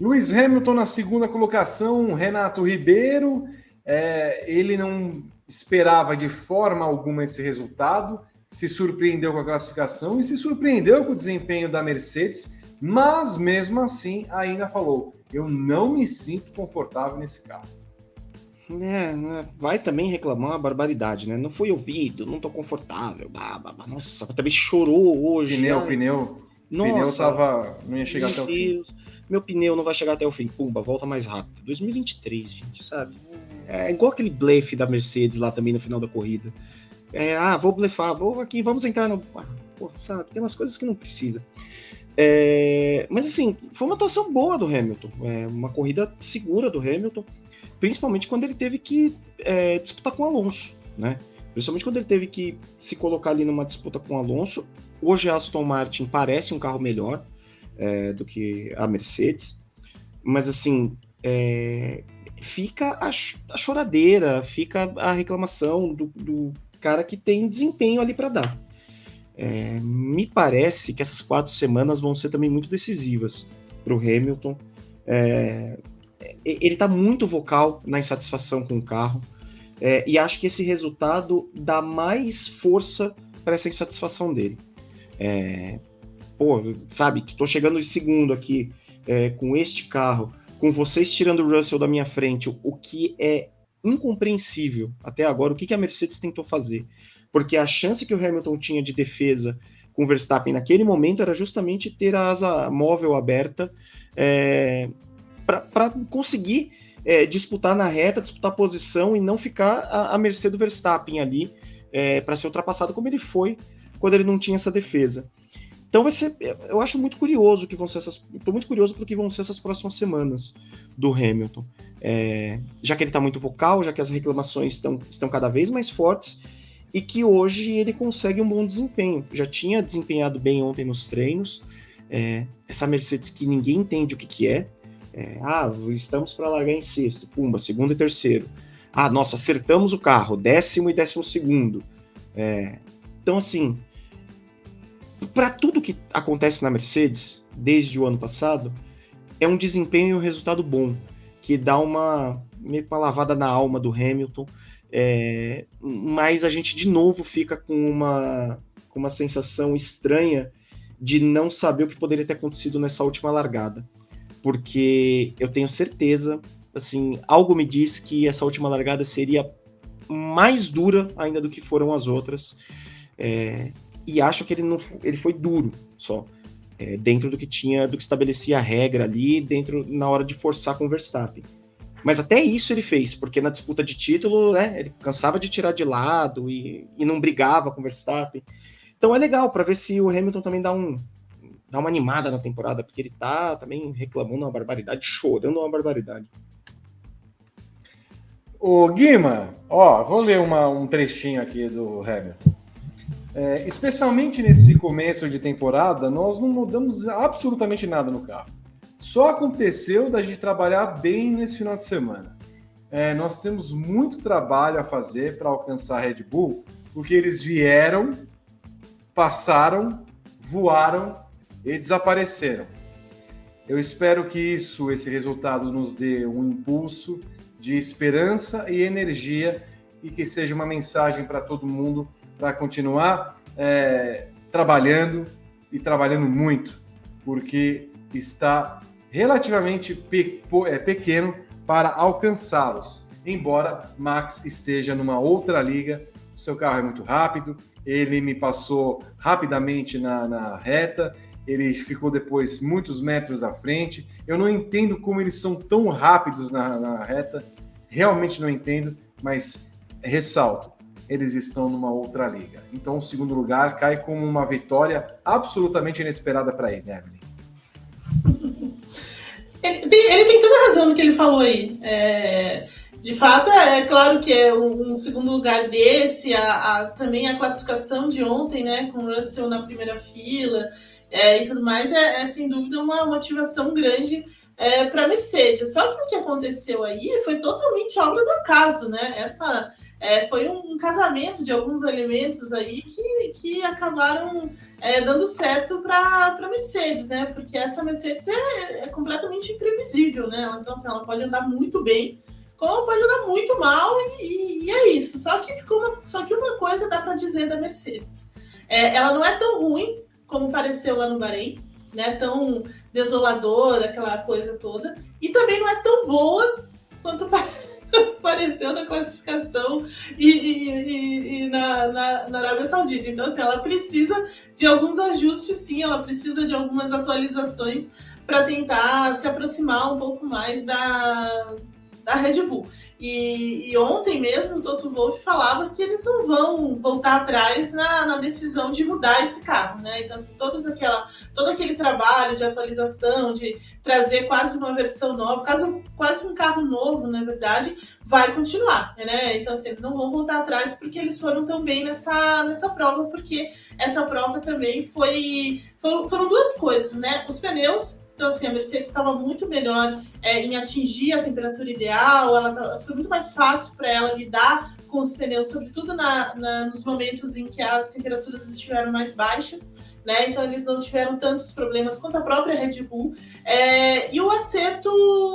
Luiz Hamilton na segunda colocação, Renato Ribeiro. É, ele não esperava de forma alguma esse resultado, se surpreendeu com a classificação e se surpreendeu com o desempenho da Mercedes, mas mesmo assim ainda falou: eu não me sinto confortável nesse carro. É, né, vai também reclamar uma barbaridade, né? Não fui ouvido, não tô confortável. Bah, bah, bah. Nossa, também chorou hoje. Pneu, né? pneu. Nossa, pneu tava. Não ia chegar até o Deus. fim. Meu pneu não vai chegar até o fim. Pumba, volta mais rápido. 2023, gente, sabe? É igual aquele blefe da Mercedes lá também no final da corrida. É, ah, vou blefar, vou aqui, vamos entrar no. Ah, pô, sabe? Tem umas coisas que não precisa. É, mas assim, foi uma atuação boa do Hamilton. É, uma corrida segura do Hamilton principalmente quando ele teve que é, disputar com o Alonso, né? Principalmente quando ele teve que se colocar ali numa disputa com o Alonso. Hoje a Aston Martin parece um carro melhor é, do que a Mercedes, mas assim é, fica a, a, choradeira, fica a reclamação do, do cara que tem desempenho ali para dar. É, me parece que essas quatro semanas vão ser também muito decisivas para o Hamilton. É, ele está muito vocal na insatisfação com o carro. É, e acho que esse resultado dá mais força para essa insatisfação dele. É, pô, sabe, tô chegando de segundo aqui é, com este carro, com vocês tirando o Russell da minha frente, o, o que é incompreensível até agora, o que, que a Mercedes tentou fazer. Porque a chance que o Hamilton tinha de defesa com o Verstappen naquele momento era justamente ter a asa móvel aberta é, para conseguir é, disputar na reta, disputar posição e não ficar à, mercê do Verstappen ali é, para ser ultrapassado como ele foi quando ele não tinha essa defesa. Então vai ser, eu acho muito curioso que vão ser essas, estou muito curioso para que vão ser essas próximas semanas do Hamilton, é, já que ele está muito vocal, já que as reclamações estão, estão cada vez mais fortes e que hoje ele consegue um bom desempenho. Já tinha desempenhado bem ontem nos treinos. É, essa Mercedes que ninguém entende o que, que é, é, ah, estamos para largar em sexto, pumba, segundo e terceiro. Ah, nossa, acertamos o carro, décimo e décimo segundo. É, então, assim, para tudo que acontece na Mercedes, desde o ano passado, é um desempenho e um resultado bom, que dá uma, meio uma lavada na alma do Hamilton, é, mas a gente de novo fica com uma, com uma sensação estranha de não saber o que poderia ter acontecido nessa última largada porque eu tenho certeza, assim, algo me diz que essa última largada seria mais dura ainda do que foram as outras. É, e acho que ele não ele foi duro só. É, dentro do que tinha, do que estabelecia a regra ali, dentro na hora de forçar com o Verstappen. Mas até isso ele fez, porque na disputa de título, né, ele cansava de tirar de lado e, e não brigava com o Verstappen. Então é legal para ver se o Hamilton também dá um, dar uma animada na temporada, porque ele tá também reclamando uma barbaridade, chorando uma barbaridade. O Guima, ó, vou ler uma, um trechinho aqui do Hamilton. É, especialmente nesse começo de temporada, nós não mudamos absolutamente nada no carro. Só aconteceu da gente trabalhar bem nesse final de semana. É, nós temos muito trabalho a fazer para alcançar a Red Bull, porque eles vieram, passaram, voaram e desapareceram. Eu espero que isso, esse resultado, nos dê um impulso de esperança e energia e que seja uma mensagem para todo mundo para continuar é, trabalhando e trabalhando muito, porque está relativamente pe é, pequeno para alcançá-los. Embora Max esteja numa outra liga, o seu carro é muito rápido, ele me passou rapidamente na, na reta, ele ficou depois muitos metros à frente. Eu não entendo como eles são tão rápidos na, na reta, realmente não entendo, mas ressalto, eles estão numa outra liga. Então, o segundo lugar cai como uma vitória absolutamente inesperada para ele, né, Evelyn? Ele tem, toda a razão no que ele falou aí. É, de fato, é, é, claro que é um, segundo lugar desse, a, a, também a classificação de ontem, né, com o Russell na primeira fila, é, e tudo mais, é, é, sem dúvida uma motivação grande é, para a Mercedes. Só que o que aconteceu aí foi totalmente obra do acaso, né? Essa é, foi um, um, casamento de alguns elementos aí que, que acabaram é, dando certo para a Mercedes, né? Porque essa Mercedes é, é, completamente imprevisível, né? Então, assim, ela pode andar muito bem, como pode andar muito mal, e, e é isso. Só que ficou uma, só que uma coisa dá para dizer da Mercedes. É, ela não é tão ruim como pareceu lá no Bahrein, né? Tão desoladora, aquela coisa toda. E também não é tão boa quanto parece apareceu na classificação e, e, e, na, na, na, Arábia Saudita. Então, assim, ela precisa de alguns ajustes, sim, ela precisa de algumas atualizações para tentar se aproximar um pouco mais da, da Red Bull. E, e, ontem mesmo o Toto Wolff falava que eles não vão voltar atrás na, na, decisão de mudar esse carro, né? Então, assim, todas aquela, todo aquele trabalho de atualização, de trazer quase uma versão nova, quase, quase um carro novo, na verdade, vai continuar, né? Então, assim, eles não vão voltar atrás porque eles foram tão bem nessa, nessa prova, porque essa prova também foi. Foram, foram duas coisas, né? Os pneus então, assim, a Mercedes estava muito melhor é, em atingir a temperatura ideal, ela tá, foi muito mais fácil para ela lidar com os pneus, sobretudo na, na, nos momentos em que as temperaturas estiveram mais baixas. Né? Então eles não tiveram tantos problemas quanto a própria Red Bull. É, e o acerto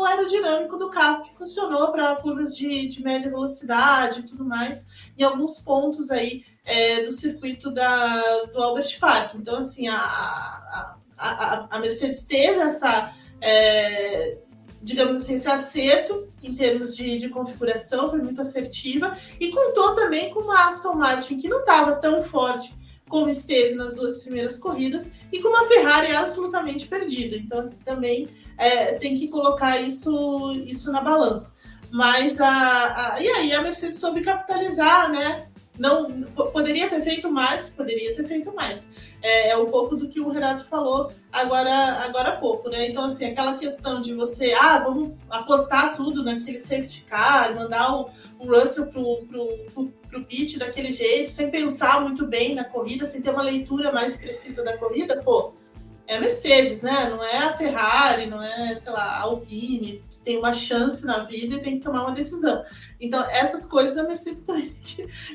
aerodinâmico do carro, que funcionou para curvas de, de, média velocidade e tudo mais, em alguns pontos aí é, do circuito da, do Albert Park. Então, assim, a, a a, a Mercedes teve essa, é, digamos assim, esse acerto em termos de, de, configuração, foi muito assertiva, e contou também com uma Aston Martin que não estava tão forte como esteve nas duas primeiras corridas, e com uma Ferrari absolutamente perdida. Então, assim, também é, tem que colocar isso, isso na balança. Mas a, a, e aí a Mercedes soube capitalizar, né? Não poderia ter feito mais, poderia ter feito mais. É, é, um pouco do que o Renato falou agora, agora há pouco, né? Então, assim, aquela questão de você, ah, vamos apostar tudo naquele safety car, mandar o, o Russell pro, pro, pro, pro pit daquele jeito, sem pensar muito bem na corrida, sem ter uma leitura mais precisa da corrida, pô, é a Mercedes, né? Não é a Ferrari, não é, sei lá, a Alpine, que tem uma chance na vida e tem que tomar uma decisão. Então, essas coisas a Mercedes também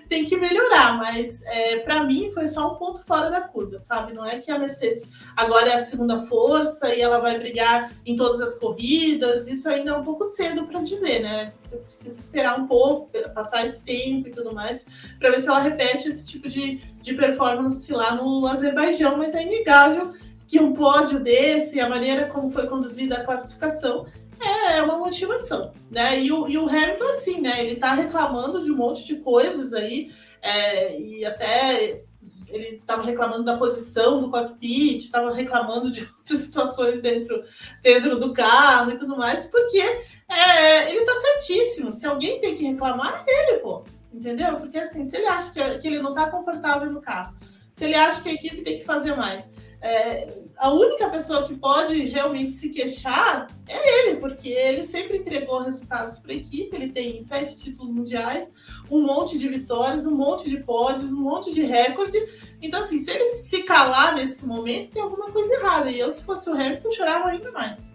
tem que melhorar, mas é, para mim foi só um ponto fora da curva, sabe? Não é que a Mercedes agora é a segunda força e ela vai brigar em todas as corridas, isso ainda é um pouco cedo para dizer, né? Eu preciso esperar um pouco, passar esse tempo e tudo mais, para ver se ela repete esse tipo de, de performance lá no Azerbaijão, mas é inegável que um pódio desse, a maneira como foi conduzida a classificação, é uma motivação, né? E o, e o Hamilton, assim, né? Ele tá reclamando de um monte de coisas aí, é, e até ele estava reclamando da posição do cockpit, estava reclamando de outras situações dentro, dentro do carro e tudo mais, porque é, ele tá certíssimo. Se alguém tem que reclamar, é ele, pô. Entendeu? Porque assim, se ele acha que, que ele não está confortável no carro, se ele acha que a equipe tem que fazer mais, é, a única pessoa que pode realmente se queixar é ele, porque ele sempre entregou resultados para a equipe. Ele tem sete títulos mundiais, um monte de vitórias, um monte de pódios, um monte de recorde. Então, assim, se ele se calar nesse momento, tem alguma coisa errada. E eu, se fosse o Hamilton, chorava ainda mais.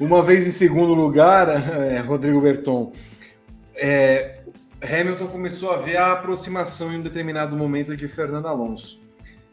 Uma vez em segundo lugar, é, Rodrigo Berton, é, Hamilton começou a ver a aproximação em um determinado momento de Fernando Alonso.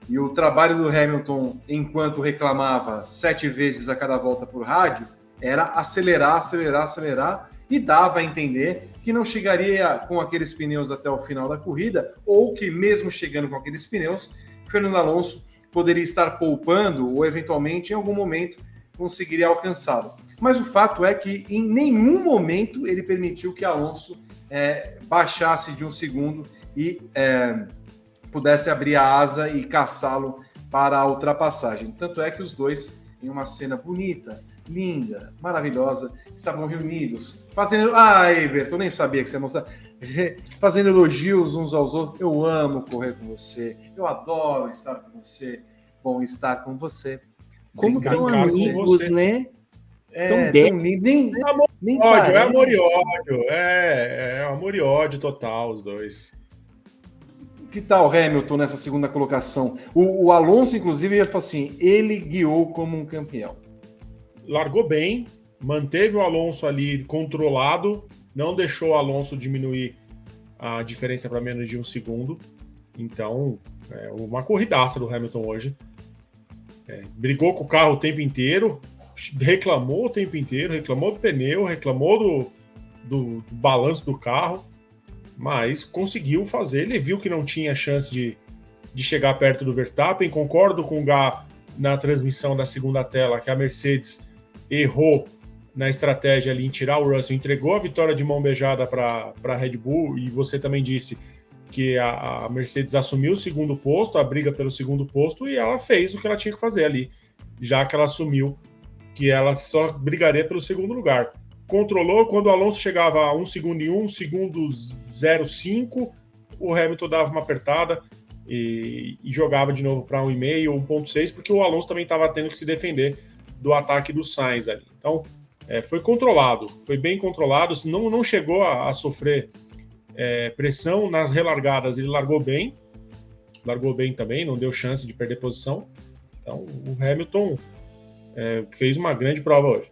E o trabalho do Hamilton, enquanto reclamava sete vezes a cada volta por rádio, era acelerar, acelerar, acelerar e dava a entender que não chegaria com aqueles pneus até o final da corrida, ou que, mesmo chegando com aqueles pneus, Fernando Alonso poderia estar poupando ou, eventualmente, em algum momento, conseguiria alcançá-lo. Mas o fato é que, em nenhum momento, ele permitiu que Alonso é, baixasse de um segundo e. É, pudesse abrir a asa e caçá-lo para a ultrapassagem. Tanto é que os dois, em uma cena bonita, linda, maravilhosa, estavam reunidos, fazendo. Ah, Eberton, nem sabia que você ia mostrar. Fazendo elogios uns aos outros. Eu amo correr com você, eu adoro estar com você, bom estar com você. Como tão amigos, né? É, tão lindo. Nem, é amor, nem ódio, é amor e ódio. É, é amor e ódio total, os dois que tal Hamilton nessa segunda colocação? O, o, Alonso, inclusive, ele falou assim: ele guiou como um campeão. Largou bem, manteve o Alonso ali controlado, não deixou o Alonso diminuir a diferença para menos de um segundo. Então, É uma corridaça do Hamilton hoje. É, brigou com o carro o tempo inteiro, reclamou o tempo inteiro, reclamou do pneu, reclamou do, do, do balanço do carro, mas conseguiu fazer. Ele viu que não tinha chance de, de chegar perto do Verstappen. Concordo com o Gá na transmissão da segunda tela que a Mercedes errou na estratégia ali em tirar o Russell, entregou a vitória de mão beijada para a Red Bull, e você também disse que a, a, Mercedes assumiu o segundo posto, a briga pelo segundo posto, e ela fez o que ela tinha que fazer ali, já que ela assumiu que ela só brigaria pelo segundo lugar. Controlou, quando o Alonso chegava a um segundo e um, segundo 0,5, o Hamilton dava uma apertada e, e jogava de novo para 1,5 ou 1,6, porque o Alonso também estava tendo que se defender do ataque do Sainz ali. Então, é, foi controlado, foi bem controlado, não, não chegou a, a sofrer é, pressão nas relargadas, ele largou bem, largou bem também, não deu chance de perder posição. Então, o Hamilton é, fez uma grande prova hoje.